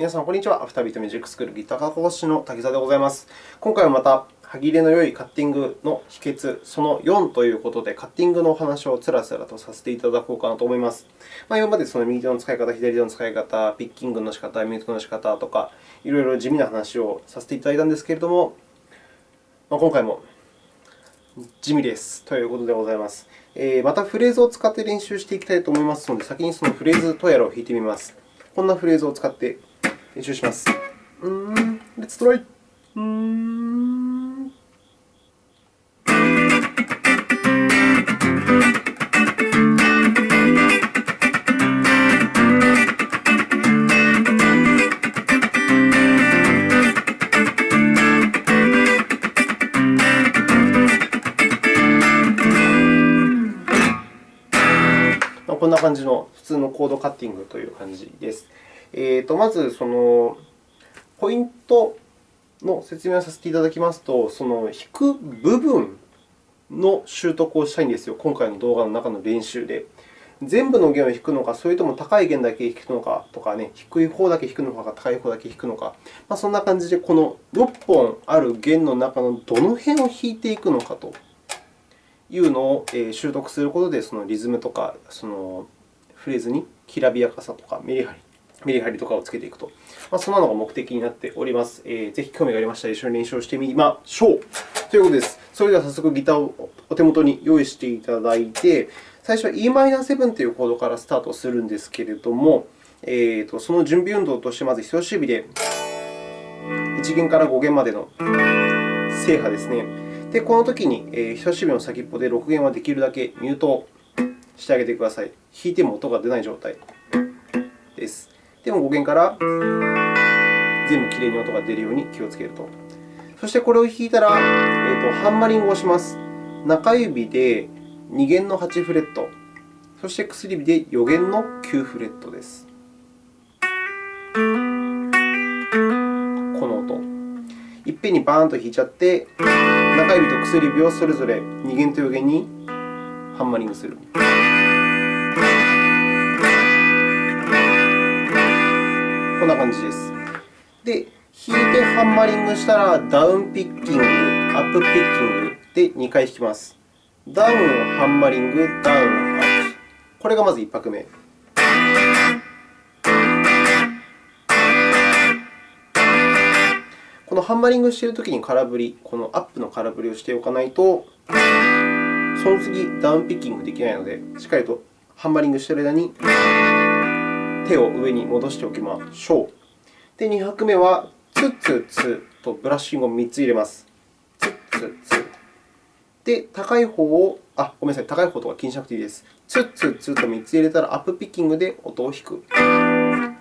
皆さん、こんにちは。アフタービートミュージックスクールギター科講師の滝沢でございます。今回はまた、歯切れの良いカッティングの秘訣、その4ということで、カッティングのお話をつらつらとさせていただこうかなと思います。まあ、今までその右手の使い方、左手の使い方、ピッキングの仕方、ミュートの仕方とか、いろいろ地味な話をさせていただいたんですけれども、まあ、今回も地味ですということでございます。えー、またフレーズを使って練習していきたいと思いますので、先にそのフレーズとやらを弾いてみます。こんなフレーズを使って練習します。うーん、レッツトライ。うーん。こんな感じの普通のコードカッティングという感じです。えーと、まず、そのポイントの説明をさせていただきますと、その弾く部分の習得をしたいんですよ、今回の動画の中の練習で。全部の弦を弾くのか、それとも高い弦だけ弾くのかとか、ね、低い方だけ弾くのか、高い方だけ弾くのか、まあ、そんな感じで、この6本ある弦の中のどの辺を弾いていくのかというのを習得することで、そのリズムとかそのフレーズにきらびやかさとかメリハリメリハリとかをつけていくと、まあ、そんなのが目的になっております。えー、ぜひ興味がありましたら、一緒に練習をしてみましょうということです。それでは早速ギターをお手元に用意していただいて、最初は Em7 というコードからスタートするんですけれども、えーと、その準備運動として、まず人差し指で1弦から5弦までの制覇ですね。で、このときに、えー、人差し指の先っぽで6弦はできるだけミュートしてあげてください。弾いても音が出ない状態です。でも5弦から全部きれいに音が出るように気をつけると。そしてこれを弾いたら、えーと、ハンマリングをします。中指で2弦の8フレット、そして薬指で4弦の9フレットです。この音。いっぺんにバーンと弾いちゃって、中指と薬指をそれぞれ2弦と4弦にハンマリングする。な感じです。で、弾いてハンマリングしたら、ダウンピッキング、アップピッキングで2回弾きます。ダウン、ハンマリング、ダウン、アップ。これがまず1拍目。このハンマリングしているときに空振り、このアップの空振りをしておかないと、その次、ダウンピッキングできないので、しっかりとハンマリングしている間に手を上に戻しておきましょう。で、2拍目は、ツツツとブラッシングを3つ入れます。ツツツ。で、高い方を、あ、ごめんなさい、高い方とか気にしなくていいです。ツツツと3つ入れたら、アップピッキングで音を弾く。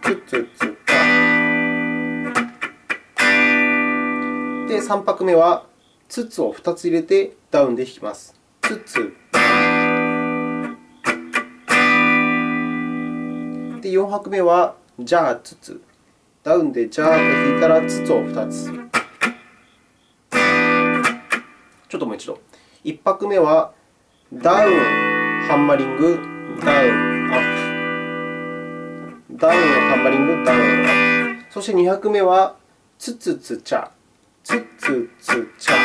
ツツツで、3拍目は、ツツを2つ入れてダウンで弾きます。ツツで、4拍目は、じゃあ、つつ。ダウンでじゃーと弾いたら、つつを2つ。ちょっともう一度。1拍目は、ダウン、ハンマリング、ダウン、アップ。ダウン、ハンマリング、ダウン、アップ。そして2拍目は、つつつちゃ、つつつちゃ。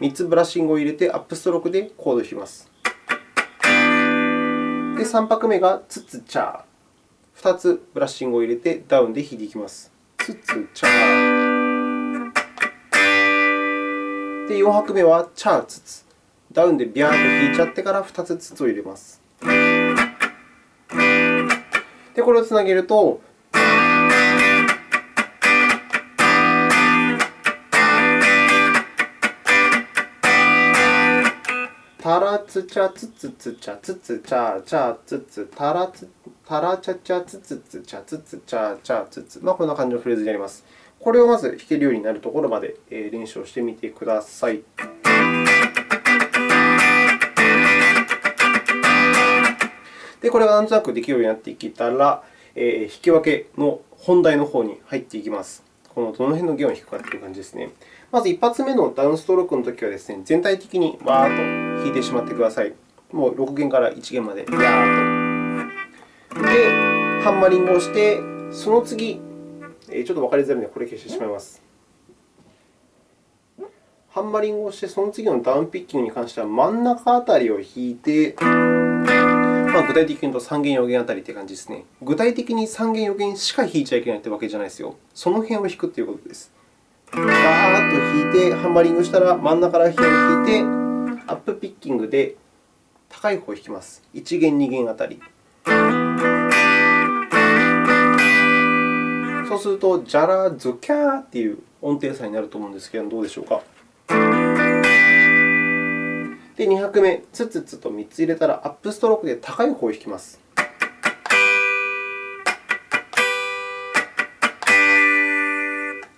3つブラッシングを入れて、アップストロークでコードを弾きます。で、3拍目がつつちゃ。2つブラッシングを入れてダウンで弾いていきます。つつちゃー。で、4拍目はチャーつつ。ダウンでビャーと弾いちゃってから2つつつを入れます。で、これをつなげると、タラツチャツツツチャツツチャチャツツタラツタラチャチャツツツチャツツチャチャツツまあ、こんな感じのフレーズになります。これをまず弾けるようになるところまで練習をしてみてください。で、これがなんとなくできるようになってきたら、えー、弾き分けの本題の方に入っていきます。このどの辺の弦を弾くかという感じですね。まず1発目のダウンストロークのときはですね、全体的にわーっと弾いてしまってください。もう6弦から1弦まで、やーっと。ハンマリングをして、その次、ちょっと分かりづらいので、これ消してしまいます。ハンマリングをして、その次のダウンピッキングに関しては真ん中あたりを弾いて、まあ、具体的に言うと3弦、4弦あたりという感じですね。具体的に3弦、4弦しか弾いちゃいけないというわけじゃないですよ。その辺を弾くということです。バーッと弾いて、ハンマリングしたら真ん中ら辺を弾いて、アップピッキングで高い方を弾きます。1弦、2弦あたり。そうすると、ジャラ、ズキャーという音程差になると思うんですけど、どうでしょうか？で、2拍目、ツツツと3つ入れたら、アップストロークで高い方を弾きます。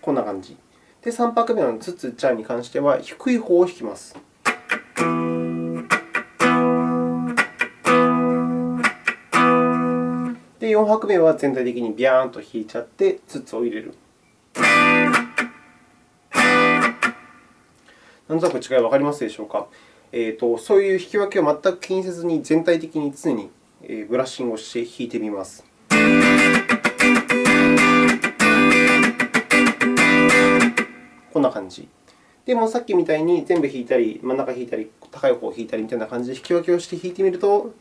こんな感じ。で、3拍目のツツチャに関しては、低い方を弾きます。4拍目は全体的にビャーンと弾いちゃって、ツツを入れる。なんとなく違い分かりますでしょうか？えーと、そういう弾き分けを全く気にせずに、全体的に常にブラッシングをして弾いてみます。こんな感じ。でも、さっきみたいに全部弾いたり、真ん中弾いたり、高い方を弾いたりみたいな感じで弾き分けをして弾いてみると、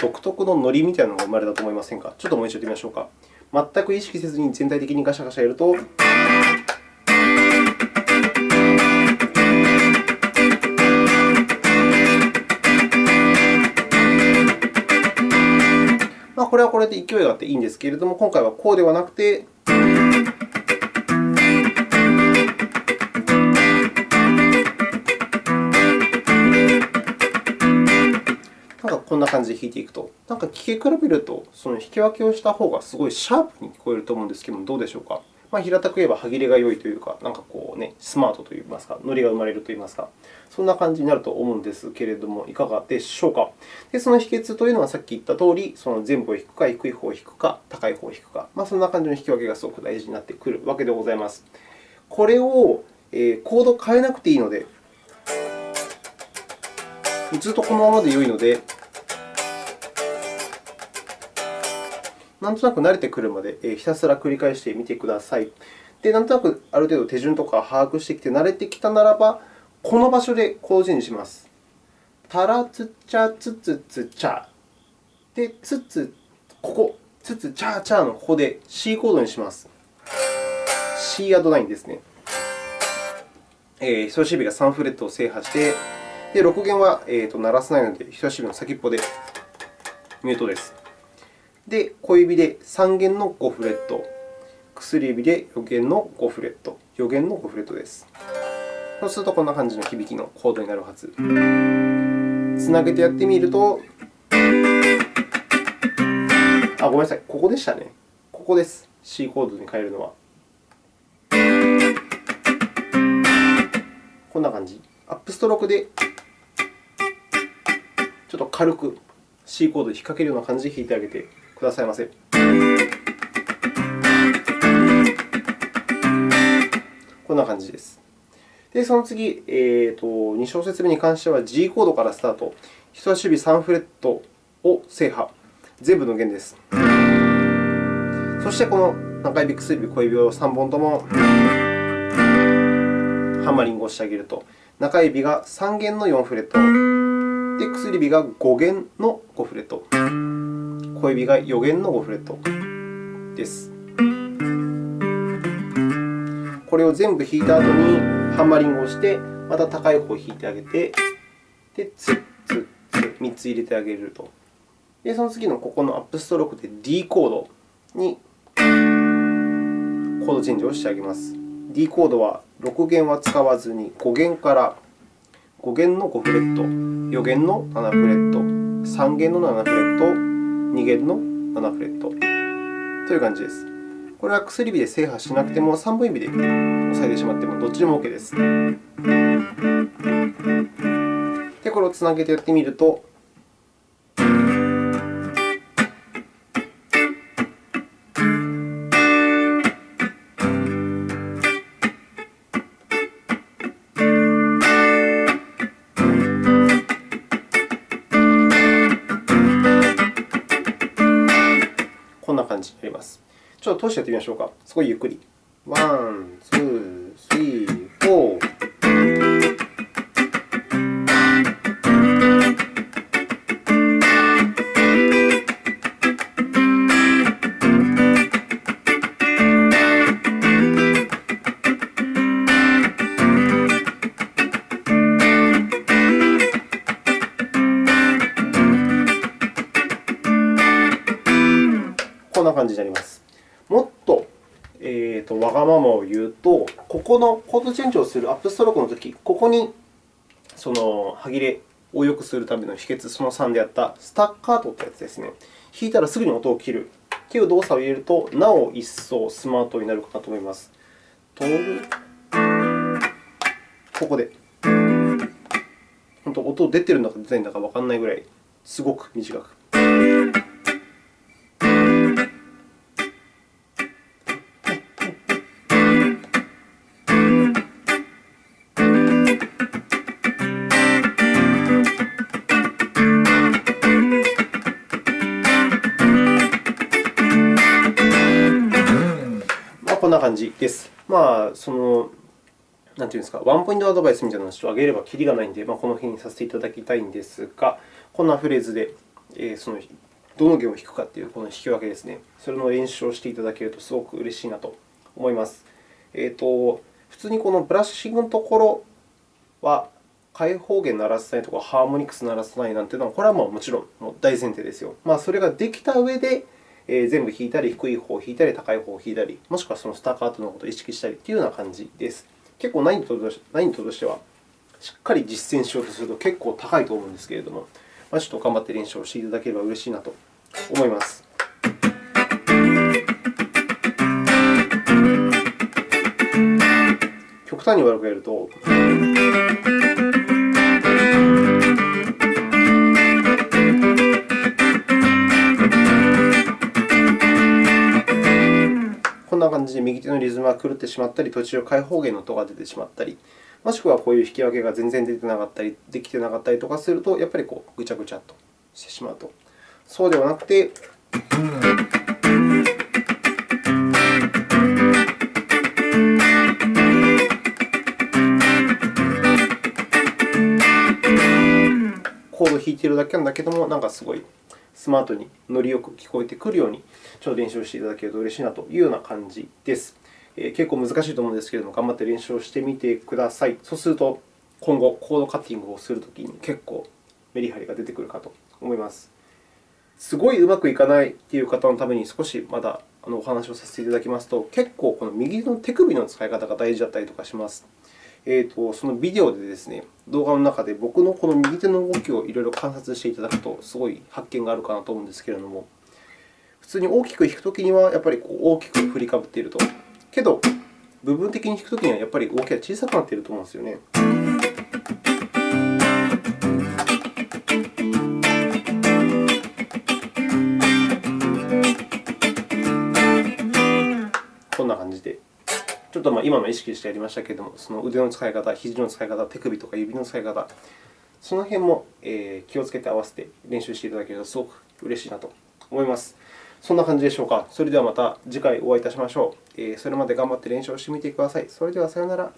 独特のノリみたいなのが生まれたと思いませんか？ちょっともう一度やってみましょうか。全く意識せずに全体的にガシャガシャやると、まあ、これはこれで勢いがあっていいんですけれども、今回はこうではなくて、んな感じで弾いていくと、なんか聴き比べると、その弾き分けをした方がすごいシャープに聞こえると思うんですけども、どうでしょうか？まあ、平たく言えば歯切れが良いというか、なんかこうね、スマートといいますか、ノリが生まれるといいますか、そんな感じになると思うんですけれども、いかがでしょうか？で、その秘訣というのはさっき言ったとおり、その全部を弾くか、低い方を弾くか、高い方を弾くか、まあ、そんな感じの弾き分けがすごく大事になってくるわけでございます。これを、えー、コード変えなくていいので、ずっとこのままで良いので、なんとなく慣れてくるまでひたすら繰り返してみてください。で、なんとなくある程度手順とか把握してきて慣れてきたならば、この場所でコードチェンジします。タラツチャツツツチャ。で、ツツ、ここ、ツツチャチャのここで C コードにします。C アド9ですね。えー、人差し指が3フレットを制覇して、で6弦は、えーと、鳴らせないので、人差し指の先っぽでミュートです。で、小指で3弦の5フレット、薬指で4弦の5フレット、4弦の5フレットです。そうすると、こんな感じの響きのコードになるはず。つなげてやってみると、あ、ごめんなさい、ここでしたね。ここです。C コードに変えるのは。こんな感じ。アップストロークでちょっと軽く C コードに引っ掛けるような感じで弾いてあげてくださいませ。こんな感じです。で、その次、えーと、2小節目に関しては G コードからスタート。人差し指3フレットを制覇。全部の弦です。そして、この中指、薬指、小指を3本ともハンマリングをしてあげると、中指が3弦の4フレット、で薬指が5弦の5フレット。小指が4弦の5フレットです。これを全部弾いた後にハンマリングをして、また高い方を弾いてあげて、で、ツッツッツ3つ入れてあげると。で、その次のここのアップストロークで D コードにコードチェンジをしてあげます。D コードは6弦は使わずに5弦から5弦の5フレット、4弦の7フレット、3弦の7フレット、2弦の7フレットという感じです。これは薬指で制覇しなくても、3本指で押さえてしまってもどっちでも OK です。で、これをつなげてやってみると、通しやってみましょうか。すごいゆっくり。ワン、ツー、スリー、フォー。こんな感じになります。ままを言うと、ここのコードチェンジをするアップストロークのとき、ここにその歯切れを良くするための秘訣、その3であったスタッカートというやつですね。弾いたらすぐに音を切るという動作を入れると、なお一層スマートになるかなと思います。とここで。本当、音出てるんだか出てないんだかわからないぐらい、すごく短く。まあ、そのなんていうんですか、ワンポイントアドバイスみたいなのを挙げればきりがないので、まあ、この辺にさせていただきたいんですが、こんなフレーズで、えー、そのどの弦を弾くかというこの弾き分けですね、それの練習をしていただけるとすごく嬉しいなと思います。えーと、普通にこのブラッシングのところは、開放弦鳴らさないとか、ハーモニクス鳴らさないなんていうのは、これはもちろん大前提ですよ。まあ、それができた上で、えー、全部弾いたり、低い方を弾いたり、高い方を弾いたり、もしくはそのスタッカートのことを意識したりというような感じです。結構難易度としては、しっかり実践しようとすると結構高いと思うんですけれども、まあ、ちょっと頑張って練習をしていただければ嬉しいなと思います。極端に悪くやると。感じで右手のリズムが狂ってしまったり、途中開放弦の音が出てしまったり、もしくはこういう弾き分けが全然出てなかったり、できてなかったりとかすると、やっぱりこうぐちゃぐちゃっとしてしまうと。そうではなくて、コードを弾いているだけなんだけども、なんかすごいスマートにノリよく聞こえてくるように、ちょっと練習をしていただけると嬉しいなというような感じです。え、結構難しいと思うんですけれども、頑張って練習をしてみてください。そうすると、今後、コードカッティングをするときに結構メリハリが出てくるかと思います。すごいうまくいかないという方のために少しまだお話をさせていただきますと、結構この右の手首の使い方が大事だったりとかします。えーと、そのビデオでですね、動画の中で僕のこの右手の動きをいろいろ観察していただくと、すごい発見があるかなと思うんですけれども、普通に大きく弾くときにはやっぱりこう大きく振りかぶっていると。けど、部分的に弾くときにはやっぱり動きが小さくなっていると思うんですよね。まあ今も意識してやりましたけれども、その腕の使い方、肘の使い方、手首とか指の使い方、その辺も気をつけて合わせて練習していただけるとすごく嬉しいなと思います。そんな感じでしょうか。それではまた次回お会いいたしましょう。それまで頑張って練習をしてみてください。それではさようなら。